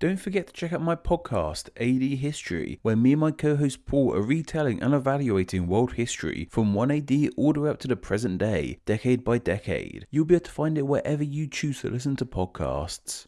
Don't forget to check out my podcast, AD History, where me and my co host Paul are retelling and evaluating world history from 1 AD all the way up to the present day, decade by decade. You'll be able to find it wherever you choose to listen to podcasts.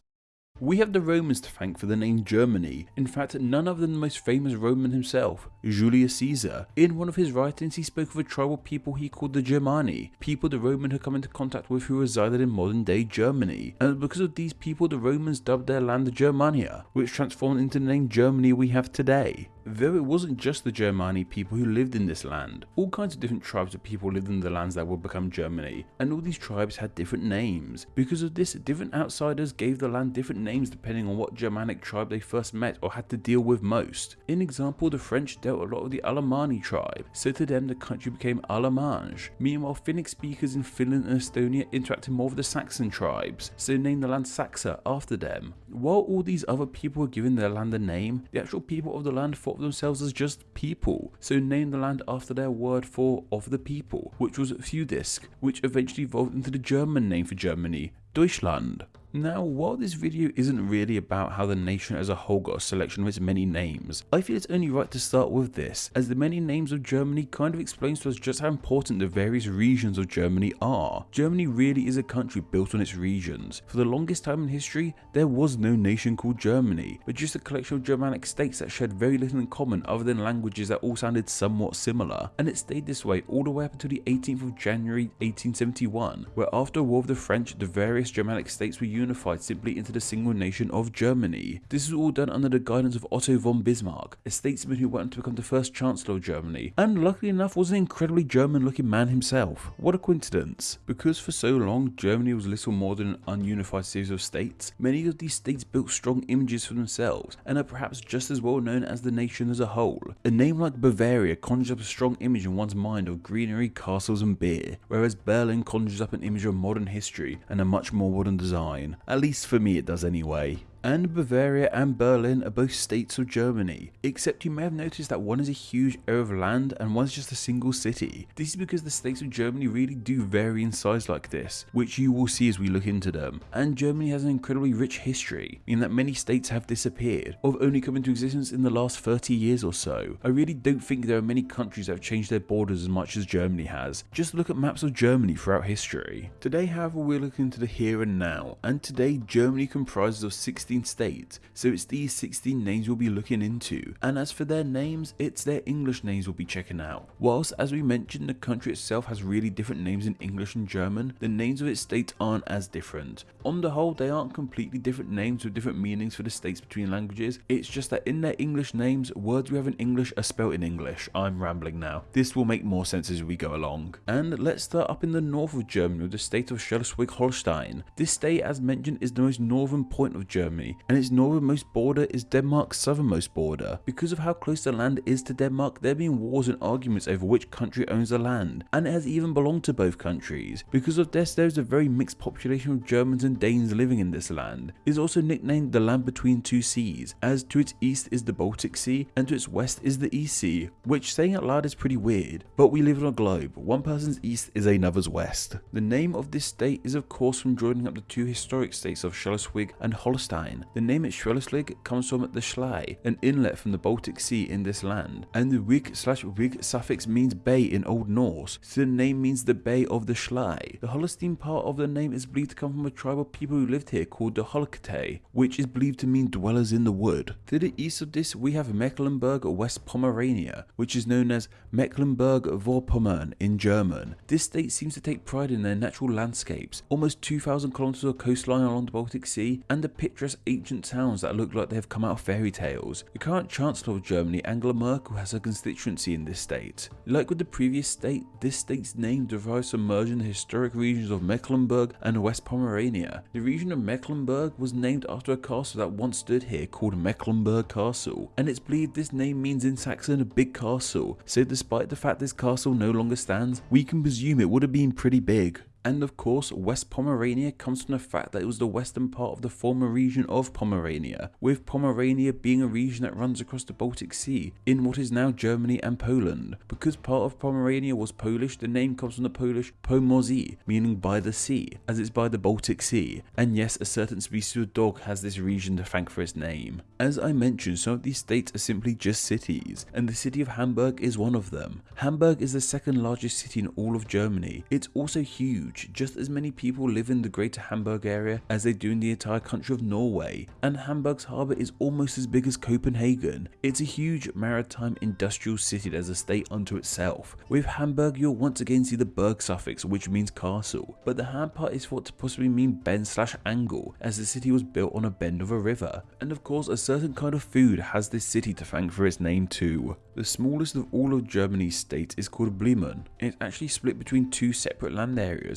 We have the Romans to thank for the name Germany. In fact, none other than the most famous Roman himself, Julius Caesar. In one of his writings, he spoke of a tribal people he called the Germani, people the Roman had come into contact with who resided in modern day Germany. And because of these people, the Romans dubbed their land Germania, which transformed into the name Germany we have today. Though it wasn't just the Germani people who lived in this land, all kinds of different tribes of people lived in the lands that would become Germany, and all these tribes had different names. Because of this, different outsiders gave the land different names depending on what Germanic tribe they first met or had to deal with most. In example, the French dealt a lot with the Alemanni tribe, so to them the country became Allemagne. Meanwhile, Finnic speakers in Finland and Estonia interacted more with the Saxon tribes, so named the land Saxa after them. While all these other people were giving their land a name, the actual people of the land thought themselves as just people, so named the land after their word for of the people, which was Fudisk, which eventually evolved into the German name for Germany, Deutschland. Now, while this video isn't really about how the nation as a whole got a selection of its many names, I feel it's only right to start with this, as the many names of Germany kind of explains to us just how important the various regions of Germany are. Germany really is a country built on its regions. For the longest time in history, there was no nation called Germany, but just a collection of Germanic states that shared very little in common other than languages that all sounded somewhat similar, and it stayed this way all the way up until the 18th of January 1871, where after a war with the French, the various Germanic states were unified simply into the single nation of Germany. This was all done under the guidance of Otto von Bismarck, a statesman who went on to become the first Chancellor of Germany, and luckily enough was an incredibly German looking man himself. What a coincidence. Because for so long Germany was little more than an ununified series of states, many of these states built strong images for themselves, and are perhaps just as well known as the nation as a whole. A name like Bavaria conjures up a strong image in one's mind of greenery, castles and beer, whereas Berlin conjures up an image of modern history and a much more modern design. At least for me it does anyway and Bavaria and Berlin are both states of Germany, except you may have noticed that one is a huge area of land and one is just a single city. This is because the states of Germany really do vary in size like this, which you will see as we look into them, and Germany has an incredibly rich history, in that many states have disappeared, or have only come into existence in the last 30 years or so. I really don't think there are many countries that have changed their borders as much as Germany has, just look at maps of Germany throughout history. Today however we're looking into the here and now, and today Germany comprises of 60 16 states, so it's these 16 names we'll be looking into. And as for their names, it's their English names we'll be checking out. Whilst, as we mentioned, the country itself has really different names in English and German, the names of its states aren't as different. On the whole, they aren't completely different names with different meanings for the states between languages, it's just that in their English names, words we have in English are spelt in English. I'm rambling now. This will make more sense as we go along. And let's start up in the north of Germany with the state of Schleswig-Holstein. This state, as mentioned, is the most northern point of Germany Germany, and its northernmost border is Denmark's southernmost border. Because of how close the land is to Denmark, there have been wars and arguments over which country owns the land, and it has even belonged to both countries. Because of this, there is a very mixed population of Germans and Danes living in this land. It is also nicknamed the land between two seas, as to its east is the Baltic Sea, and to its west is the East Sea, which saying out loud is pretty weird, but we live on a globe, one person's east is another's west. The name of this state is of course from joining up the two historic states of Schleswig and Holstein, line. The name Schleswig comes from the Schlei, an inlet from the Baltic Sea in this land, and the wig slash wig suffix means bay in Old Norse, so the name means the Bay of the Schlei. The Holstein part of the name is believed to come from a tribe of people who lived here called the Holkete, which is believed to mean dwellers in the wood. To the east of this we have Mecklenburg West Pomerania, which is known as Mecklenburg-Vorpommern in German. This state seems to take pride in their natural landscapes, almost 2,000 kilometers of coastline along the Baltic Sea, and the picturesque ancient towns that look like they have come out of fairy tales. The current Chancellor of Germany, Angela Merkel, has a constituency in this state. Like with the previous state, this state's name derives from merging the historic regions of Mecklenburg and West Pomerania. The region of Mecklenburg was named after a castle that once stood here called Mecklenburg Castle, and it's believed this name means in Saxon a big castle, so despite the fact this castle no longer stands, we can presume it would have been pretty big. And of course, West Pomerania comes from the fact that it was the western part of the former region of Pomerania, with Pomerania being a region that runs across the Baltic Sea in what is now Germany and Poland. Because part of Pomerania was Polish, the name comes from the Polish pomorzy, meaning by the sea, as it's by the Baltic Sea. And yes, a certain species of dog has this region to thank for its name. As I mentioned, some of these states are simply just cities, and the city of Hamburg is one of them. Hamburg is the second largest city in all of Germany. It's also huge, just as many people live in the greater Hamburg area as they do in the entire country of Norway, and Hamburg's harbour is almost as big as Copenhagen. It's a huge maritime industrial city that is a state unto itself. With Hamburg you'll once again see the Berg suffix which means castle, but the Ham part is thought to possibly mean bend slash angle as the city was built on a bend of a river. And of course a certain kind of food has this city to thank for its name too. The smallest of all of Germany's states is called Bremen. It's actually split between two separate land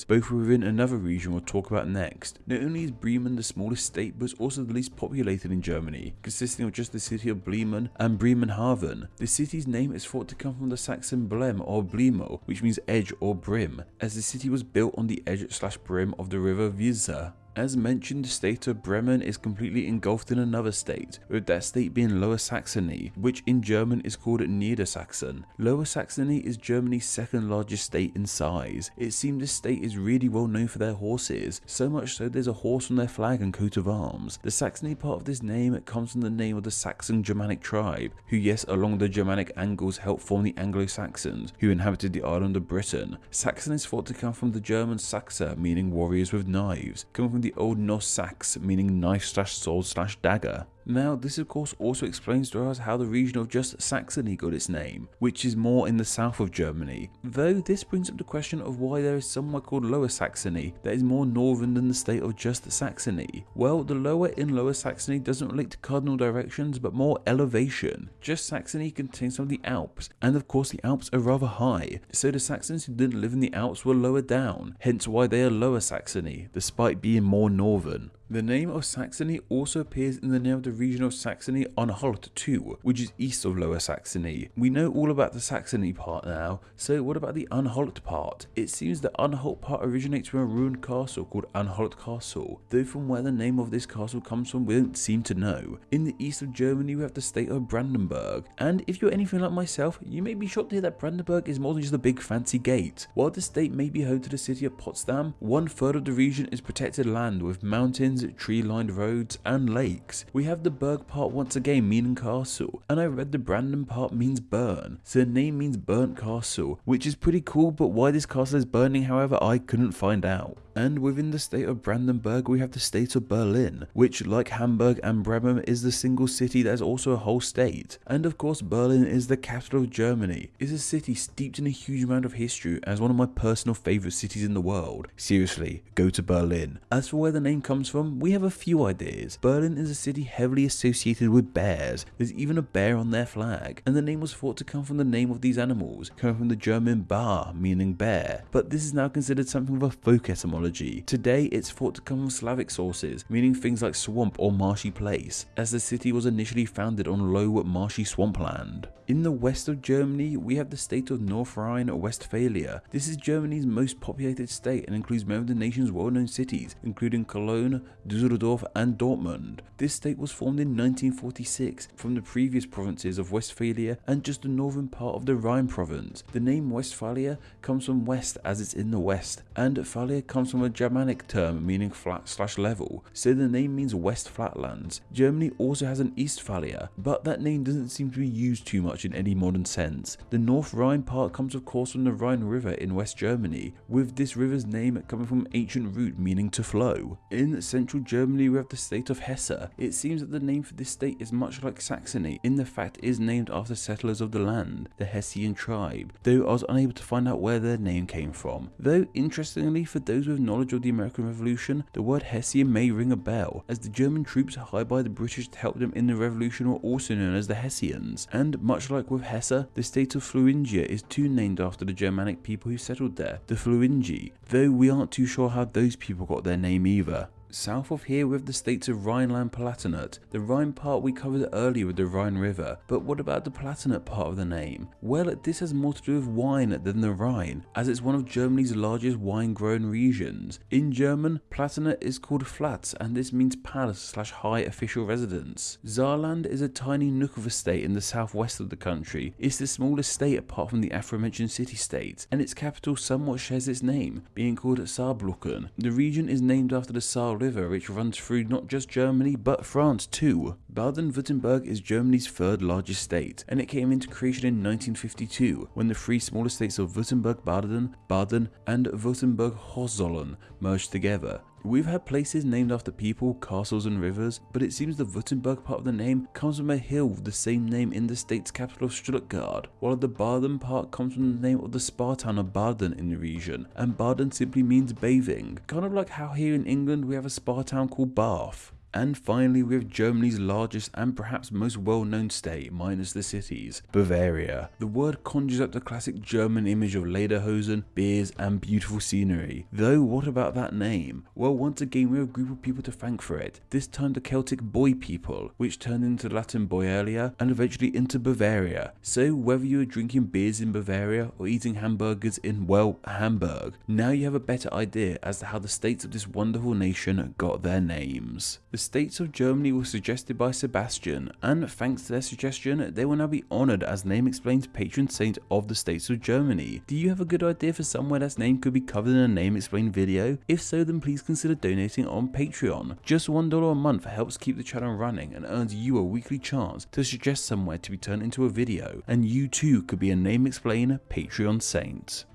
areas, both within another region we'll talk about next. Not only is Bremen the smallest state, but it's also the least populated in Germany, consisting of just the city of Bremen and Bremerhaven. The city's name is thought to come from the Saxon blem or blimo, which means edge or brim, as the city was built on the edge slash brim of the river Weser. As mentioned, the state of Bremen is completely engulfed in another state, with that state being Lower Saxony, which in German is called Niedersachsen. Lower Saxony is Germany's second largest state in size. It seems this state is really well known for their horses, so much so there's a horse on their flag and coat of arms. The Saxony part of this name comes from the name of the Saxon Germanic tribe, who yes along the Germanic angles helped form the Anglo-Saxons, who inhabited the island of Britain. Saxon is thought to come from the German Saxa, meaning warriors with knives, coming from the Old Norse sax, meaning knife slash sword slash dagger. Now, this of course also explains to us how the region of just Saxony got its name, which is more in the south of Germany. Though this brings up the question of why there is somewhere called Lower Saxony that is more northern than the state of just Saxony. Well, the lower in Lower Saxony doesn't relate to cardinal directions but more elevation. Just Saxony contains some of the Alps, and of course the Alps are rather high, so the Saxons who didn't live in the Alps were lower down, hence why they are Lower Saxony, despite being more northern. The name of Saxony also appears in the name of the region of Saxony Anhalt too, which is east of Lower Saxony. We know all about the Saxony part now, so what about the Anhalt part? It seems the Anhalt part originates from a ruined castle called Anhalt Castle, though from where the name of this castle comes from we don't seem to know. In the east of Germany we have the state of Brandenburg, and if you're anything like myself, you may be shocked to hear that Brandenburg is more than just a big fancy gate. While the state may be home to the city of Potsdam, one third of the region is protected land with mountains tree-lined roads, and lakes. We have the Berg part once again meaning castle, and I read the Branden part means burn, so the name means burnt castle, which is pretty cool, but why this castle is burning however I couldn't find out. And within the state of Brandenburg, we have the state of Berlin, which, like Hamburg and Bremen, is the single city that is also a whole state. And of course, Berlin is the capital of Germany. It's a city steeped in a huge amount of history as one of my personal favourite cities in the world. Seriously, go to Berlin. As for where the name comes from, we have a few ideas. Berlin is a city heavily associated with bears. There's even a bear on their flag, and the name was thought to come from the name of these animals, coming from the German bar, meaning bear. But this is now considered something of a folk etymology Today, it's thought to come from Slavic sources, meaning things like swamp or marshy place, as the city was initially founded on low marshy swampland. In the west of Germany, we have the state of North Rhine-Westphalia. This is Germany's most populated state and includes many of the nation's well-known cities, including Cologne, Dusseldorf and Dortmund. This state was formed in 1946 from the previous provinces of Westphalia and just the northern part of the Rhine province. The name Westphalia comes from west as it's in the west, and Phalia comes from a Germanic term meaning flat slash level, so the name means West Flatlands. Germany also has an East Eastphalia, but that name doesn't seem to be used too much in any modern sense. The North Rhine part comes of course from the Rhine River in West Germany, with this river's name coming from ancient root meaning to flow. In central Germany we have the state of Hesse. It seems that the name for this state is much like Saxony, in the fact it is named after settlers of the land, the Hessian tribe, though I was unable to find out where their name came from. Though interestingly for those with knowledge of the American Revolution, the word Hessian may ring a bell, as the German troops hired by the British to help them in the revolution were also known as the Hessians, and much like with Hesse, the state of Thuringia is too named after the Germanic people who settled there, the Thuringi, though we aren't too sure how those people got their name either. South of here we have the states of Rhineland-Palatinate. The Rhine part we covered earlier with the Rhine River, but what about the Palatinate part of the name? Well, this has more to do with wine than the Rhine, as it's one of Germany's largest wine-grown regions. In German, Palatinate is called Pfalz, and this means palace slash high official residence. Saarland is a tiny nook of a state in the southwest of the country. It's the smallest state apart from the aforementioned city-states, and its capital somewhat shares its name, being called Saarbrücken. The region is named after the Saar River, which runs through not just Germany, but France too. Baden-Württemberg is Germany's third largest state, and it came into creation in 1952, when the three smaller states of Württemberg-Baden, Baden, and Württemberg-Hohenzollern merged together. We've had places named after people, castles and rivers, but it seems the Württemberg part of the name comes from a hill with the same name in the state's capital of Stuttgart, while the Baden part comes from the name of the spa town of Baden in the region, and Baden simply means bathing, kind of like how here in England we have a spa town called Bath. And finally we have Germany's largest and perhaps most well known state, minus the cities, Bavaria. The word conjures up the classic German image of lederhosen, beers and beautiful scenery. Though what about that name? Well once again we have a group of people to thank for it, this time the Celtic Boii people, which turned into Latin Boeolia and eventually into Bavaria. So whether you are drinking beers in Bavaria or eating hamburgers in, well, Hamburg, now you have a better idea as to how the states of this wonderful nation got their names. The states of Germany were suggested by Sebastian, and thanks to their suggestion, they will now be honoured as Name Explain's patron saint of the states of Germany. Do you have a good idea for somewhere that's name could be covered in a Name Explain video? If so, then please consider donating on Patreon. Just $1 a month helps keep the channel running and earns you a weekly chance to suggest somewhere to be turned into a video, and you too could be a Name Explain Patreon saint.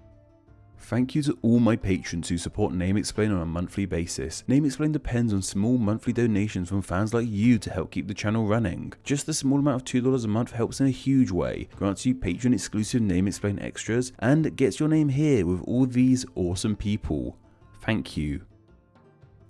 Thank you to all my patrons who support Name Explain on a monthly basis. Name Explain depends on small monthly donations from fans like you to help keep the channel running. Just the small amount of $2 a month helps in a huge way, grants you patron exclusive Name Explain extras, and gets your name here with all these awesome people. Thank you.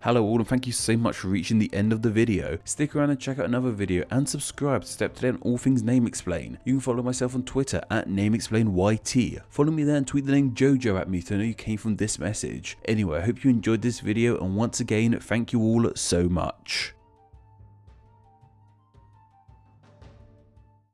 Hello all and thank you so much for reaching the end of the video. Stick around and check out another video and subscribe to stay up to date on all things Name Explain. You can follow myself on Twitter at NameExplainYT. Follow me there and tweet the name JoJo at me to know you came from this message. Anyway, I hope you enjoyed this video and once again, thank you all so much.